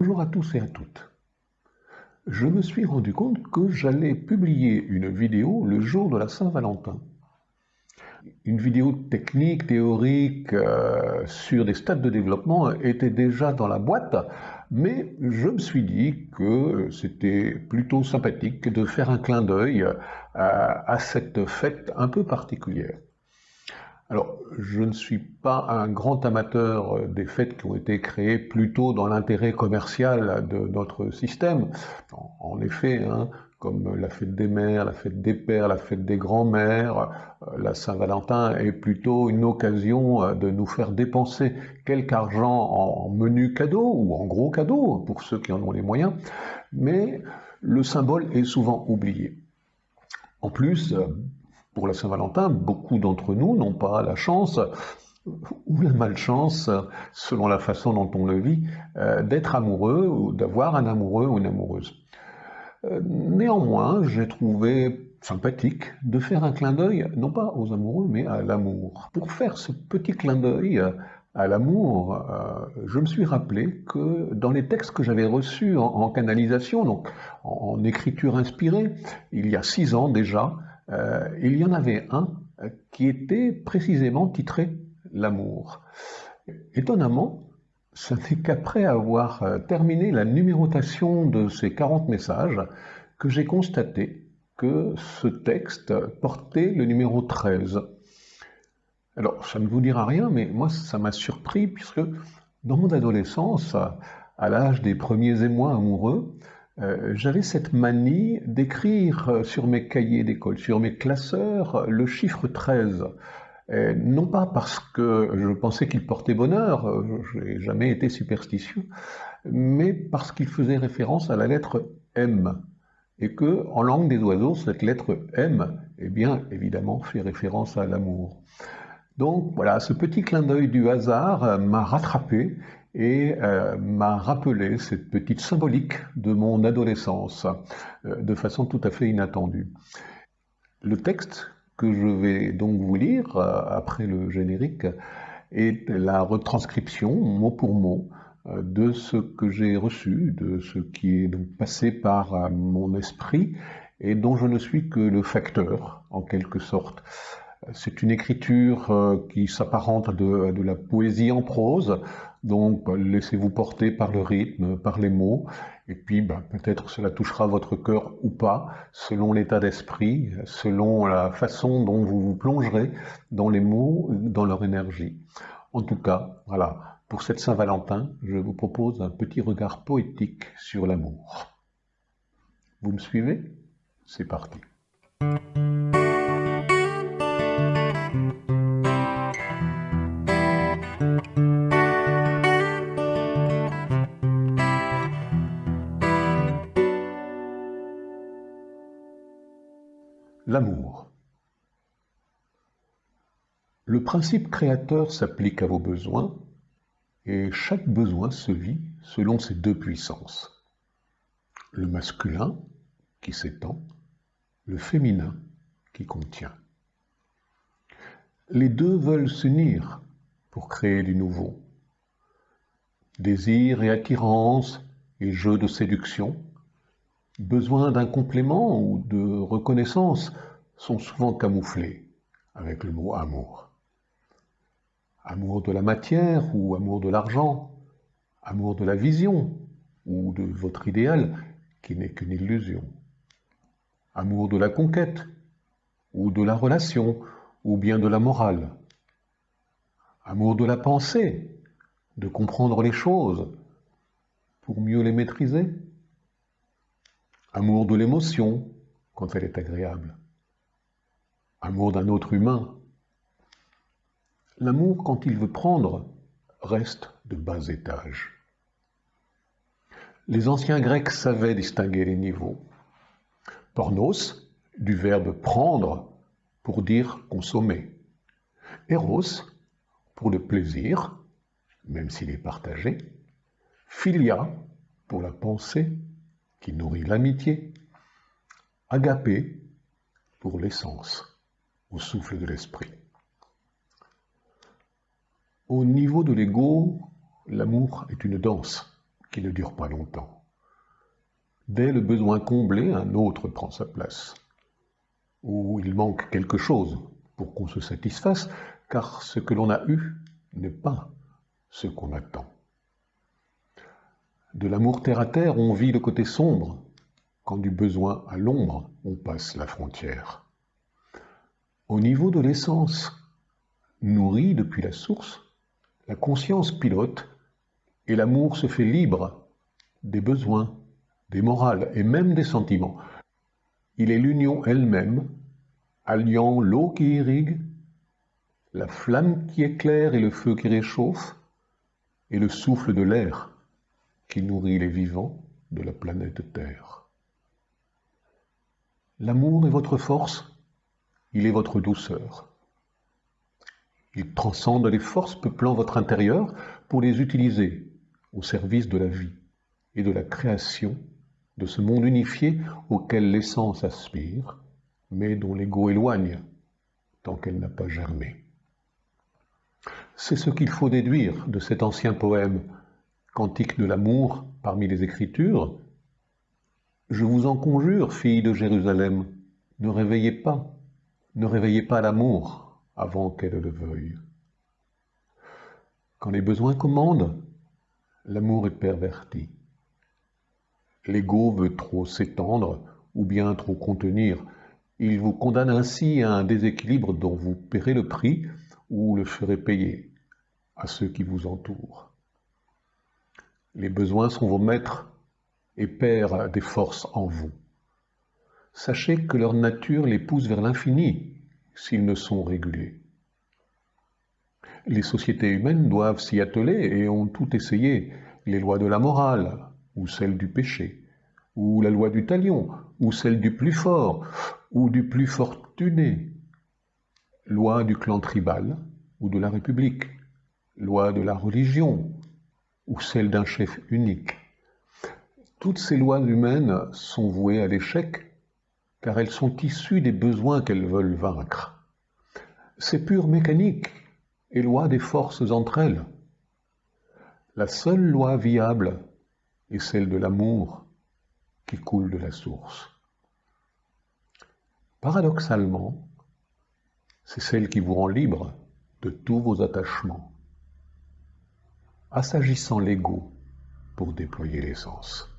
Bonjour à tous et à toutes. Je me suis rendu compte que j'allais publier une vidéo le jour de la Saint-Valentin. Une vidéo technique, théorique, euh, sur des stades de développement était déjà dans la boîte, mais je me suis dit que c'était plutôt sympathique de faire un clin d'œil à cette fête un peu particulière. Alors, je ne suis pas un grand amateur euh, des fêtes qui ont été créées plutôt dans l'intérêt commercial de notre système. En effet, hein, comme la fête des mères, la fête des pères, la fête des grands-mères, euh, la Saint-Valentin est plutôt une occasion euh, de nous faire dépenser quelque argent en menu cadeau ou en gros cadeau pour ceux qui en ont les moyens, mais le symbole est souvent oublié. En plus, pour la Saint-Valentin, beaucoup d'entre nous n'ont pas la chance ou la malchance, selon la façon dont on le vit, euh, d'être amoureux ou d'avoir un amoureux ou une amoureuse. Euh, néanmoins, j'ai trouvé sympathique de faire un clin d'œil, non pas aux amoureux, mais à l'amour. Pour faire ce petit clin d'œil à l'amour, euh, je me suis rappelé que dans les textes que j'avais reçus en, canalisation, donc en, écriture inspirée, il y a six ans déjà, euh, il y en avait un euh, qui était précisément titré L'amour. Étonnamment, ce n'est qu'après avoir euh, terminé la numérotation de ces 40 messages que j'ai constaté que ce texte portait le numéro 13. Alors, ça ne vous dira rien, mais moi, ça m'a surpris, puisque dans mon adolescence, à l'âge des premiers émois amoureux, euh, j'avais cette manie d'écrire euh, sur mes cahiers d'école, sur mes classeurs, le chiffre 13. non pas parce que je pensais qu'il portait bonheur, euh, je n'ai jamais été superstitieux, mais parce qu'il faisait référence à la lettre M. Et que, en langue des oiseaux, cette lettre M, eh bien, évidemment, fait référence à l'amour. Donc voilà, ce petit clin d'œil du hasard m'a rattrapé et euh, m'a rappelé cette petite symbolique de mon adolescence euh, de façon tout à fait inattendue. Le texte que je vais donc vous lire euh, après le générique est la retranscription mot pour mot de ce que j'ai reçu, de ce qui est donc passé par mon esprit et dont je ne suis que le facteur en quelque sorte. C'est une écriture qui s'apparente à de, la poésie en prose, donc bah, laissez-vous porter par le rythme, par les mots, et puis bah, peut-être cela touchera votre cœur ou pas, selon l'état d'esprit, selon la façon dont vous vous plongerez dans les mots, dans leur énergie. En tout cas, voilà, pour cette Saint-Valentin, je vous propose un petit regard poétique sur l'amour. Vous me suivez? C'est parti. L'amour. Le principe créateur s'applique à vos besoins et chaque besoin se vit selon ses deux puissances. Le masculin qui s'étend, le féminin qui contient. Les deux veulent s'unir pour créer du nouveau. Désir et attirance et jeu de séduction, besoin d'un complément ou de reconnaissance sont souvent camouflés avec le mot amour. Amour de la matière ou amour de l'argent, amour de la vision ou de votre idéal qui n'est qu'une illusion. Amour de la conquête ou de la relation ou bien de la morale. Amour de la pensée, de comprendre les choses pour mieux les maîtriser Amour de l'émotion quand elle est agréable. Amour d'un autre humain. L'amour, quand il veut prendre, reste de bas étage. Les anciens Grecs savaient distinguer les niveaux. Pornos, du verbe prendre pour dire consommer. Eros, pour le plaisir, même s'il est partagé. Philia, pour la pensée qui nourrit l'amitié, agapé pour l'essence, au souffle de l'esprit. Au niveau de l'ego, l'amour est une danse qui ne dure pas longtemps. Dès le besoin comblé, un autre prend sa place. Ou il manque quelque chose pour qu'on se satisfasse, car ce que l'on a eu n'est pas ce qu'on attend. De l'amour terre à terre, on vit le côté sombre, quand du besoin à l'ombre, on passe la frontière. Au niveau de l'essence, nourrie depuis la source, la conscience pilote et l'amour se fait libre des besoins, des morales et même des sentiments. Il est l'union elle-même, alliant l'eau qui irrigue, la flamme qui éclaire et le feu qui réchauffe, et le souffle de l'air qui nourrit les vivants de la planète Terre. L'amour est votre force, il est votre douceur. Il transcende les forces peuplant votre intérieur pour les utiliser au service de la vie et de la création de ce monde unifié auquel l'essence aspire, mais dont l'ego éloigne tant qu'elle n'a pas germé. C'est ce qu'il faut déduire de cet ancien poème, Cantique de l'amour parmi les Écritures. Je vous en conjure, filles de Jérusalem, ne réveillez pas, ne réveillez pas l'amour avant qu'elle le veuille. Quand les besoins commandent, l'amour est perverti. L'ego veut trop s'étendre ou bien trop contenir. Il vous condamne ainsi à un déséquilibre dont vous paierez le prix ou le ferez payer à ceux qui vous entourent. Les besoins sont vos maîtres et pères des forces en vous. Sachez que leur nature les pousse vers l'infini s'ils ne sont régulés. Les sociétés humaines doivent s'y atteler et ont tout essayé, les lois de la morale, ou celles du péché, ou la loi du talion, ou celle du plus fort, ou du plus fortuné, loi du clan tribal, ou de la République, loi de la religion, ou celle d'un chef unique. Toutes ces lois humaines sont vouées à l'échec, car elles sont issues des besoins qu'elles veulent vaincre. C'est pure mécanique et loi des forces entre elles. La seule loi viable est celle de l'amour qui coule de la source. Paradoxalement, c'est celle qui vous rend libre de tous vos attachements, assagissant l'ego pour déployer l'essence.